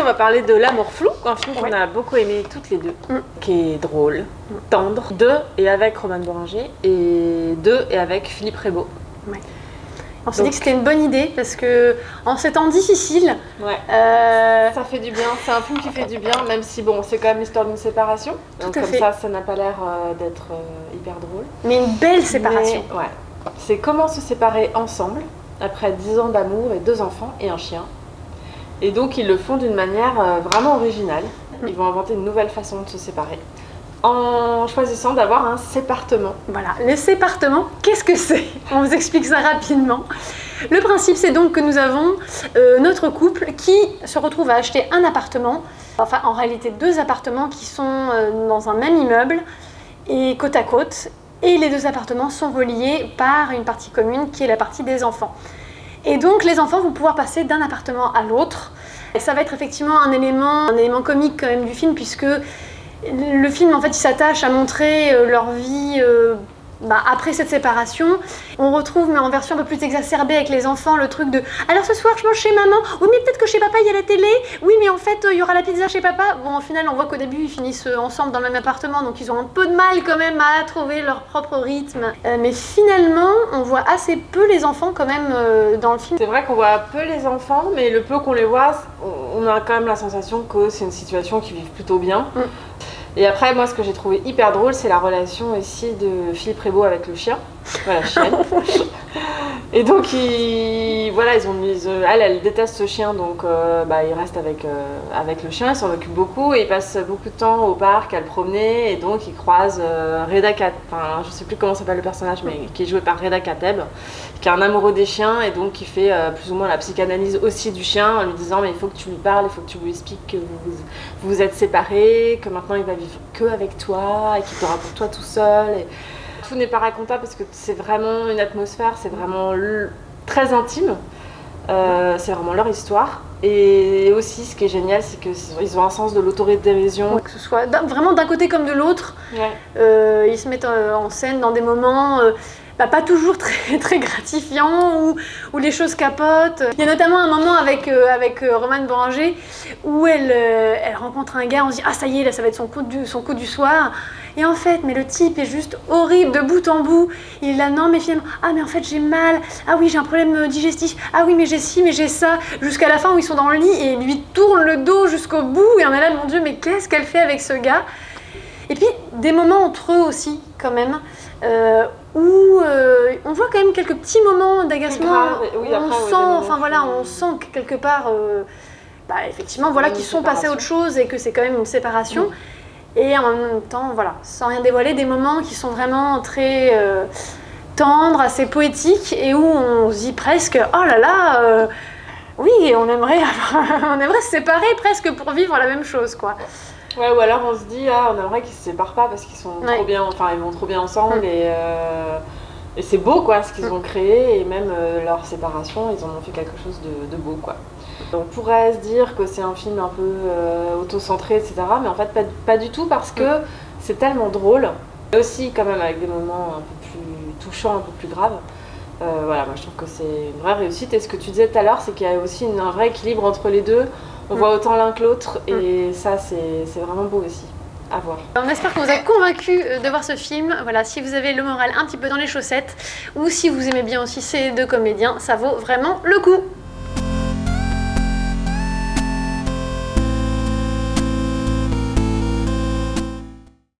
on va parler de L'amour flou, un film qu'on a beaucoup aimé toutes les deux, Mm. qui est drôle, tendre, de et avec Roman Boringer, et de et avec Philippe Rebaud. On s'est dit que c'était une bonne idée parce que en ces temps difficiles, Ouais. euh, Ça fait du bien, c'est un film qui fait du bien, même si bon, c'est quand même l'histoire d'une séparation. Donc à comme fait. ça, ça n'a pas l'air euh, d'être euh, hyper drôle. mais une belle séparation. Mais, ouais. C'est comment se séparer ensemble après 10 ans d'amour et deux enfants et un chien. Et donc ils le font d'une manière euh, vraiment originale. Ils vont inventer une nouvelle façon de se séparer en choisissant d'avoir un sépartement. Voilà, le sépartement, qu'est-ce que c'est? On vous explique ça rapidement. Le principe, c'est donc que nous avons euh, notre couple qui se retrouve à acheter un appartement, enfin en réalité deux appartements qui sont euh, dans un même immeuble et côte à côte. Et les deux appartements sont reliés par une partie commune qui est la partie des enfants. Et donc les enfants vont pouvoir passer d'un appartement à l'autre. Et ça va être effectivement un élément, un élément comique quand même du film puisque le film en fait il s'attache à montrer euh, leur vie euh, bah, après cette séparation. On retrouve mais en version un peu plus exacerbée avec les enfants le truc de alors ce soir je mange chez maman, oui mais peut-être que chez papa il y a la télé, oui mais en fait euh, il y aura la pizza chez papa. Bon au final on voit qu'au début ils finissent euh, ensemble dans le même appartement donc ils ont un peu de mal quand même à trouver leur propre rythme. Euh, mais finalement on voit assez peu les enfants quand même euh, dans le film. C'est vrai qu'on voit peu les enfants, mais le peu qu'on les voit, on a quand même la sensation que c'est une situation qu'ils vivent plutôt bien. Mm. Et après, moi, ce que j'ai trouvé hyper drôle, c'est la relation aussi de Philippe Rebaud avec le chien, voilà, chienne. Et donc, ils, voilà, ils ont mis, euh, elle, elle déteste ce chien, donc euh, bah, il reste avec, euh, avec le chien, il s'en occupe beaucoup, et il passe beaucoup de temps au parc à le promener, et donc il croise euh, Reda Kateb, enfin, je sais plus comment s'appelle le personnage, mais qui est joué par Reda Kateb, qui est un amoureux des chiens, et donc qui fait plus ou moins la psychanalyse aussi du chien, en lui disant, mais il faut que tu lui parles, il faut que tu lui expliques que vous, vous êtes séparés, que maintenant il va vivre que avec toi, et qu'il t'aura pour toi tout seul. Et tout n'est pas racontable parce que c'est vraiment une atmosphère, c'est vraiment très intime. Euh, c'est vraiment leur histoire. Et aussi, ce qui est génial, c'est qu'ils ont un sens de l'autodérision. Que ce soit vraiment d'un côté comme de l'autre, Ouais. Euh, ils se mettent euh, en scène dans des moments bah, pas toujours très, très gratifiants où, où les choses capotent. Il y a notamment un moment avec, euh, avec euh, Romane Boranger où elle, euh, elle rencontre un gars, on se dit ah ça y est là ça va être son coup du, son coup du soir. Et en fait, mais le type est juste horrible de bout en bout. Il est là, non, mais finalement, ah, mais en fait, j'ai mal. Ah oui, j'ai un problème digestif. Ah oui, mais j'ai ci, mais j'ai ça. Jusqu'à la fin où ils sont dans le lit et il lui tourne le dos jusqu'au bout. Et on est là, mon Dieu, mais qu'est-ce qu'elle fait avec ce gars? Et puis des moments entre eux aussi, quand même, euh, où euh, on voit quand même quelques petits moments d'agacement. oui, on après, sent, enfin voilà, on sent que quelque part, euh, bah, effectivement, voilà, qu'ils sont passés à autre chose et que c'est quand même une séparation. Et en même temps, voilà, sans rien dévoiler, des moments qui sont vraiment très tendres, assez poétiques et où on se dit presque, oh là là. oui, on aimerait, avoir- on aimerait se séparer presque pour vivre la même chose, quoi. Ouais, ou alors on se dit, ah, on aimerait qu'ils se séparent pas parce qu'ils sont Ouais. trop bien, enfin ils vont trop bien ensemble Mm. et, euh, et c'est beau quoi ce qu'ils Mm. ont créé et même euh, leur séparation, ils en ont fait quelque chose de, de beau quoi. On pourrait se dire que c'est un film un peu euh, auto-centré, etc. Mais en fait, pas, pas du tout parce que c'est tellement drôle. Et aussi, quand même, avec des moments un peu plus touchants, un peu plus graves. Euh, voilà, moi je trouve que c'est une vraie réussite. Et ce que tu disais tout à l'heure, c'est qu'il y a aussi une- un vrai équilibre entre les deux. On Mm. voit autant l'un que l'autre et ça, c'est c'est vraiment beau aussi. À voir. On espère qu'on vous a convaincu euh, de voir ce film. Voilà, si vous avez le moral un petit peu dans les chaussettes ou si vous aimez bien aussi ces deux comédiens, ça vaut vraiment le coup.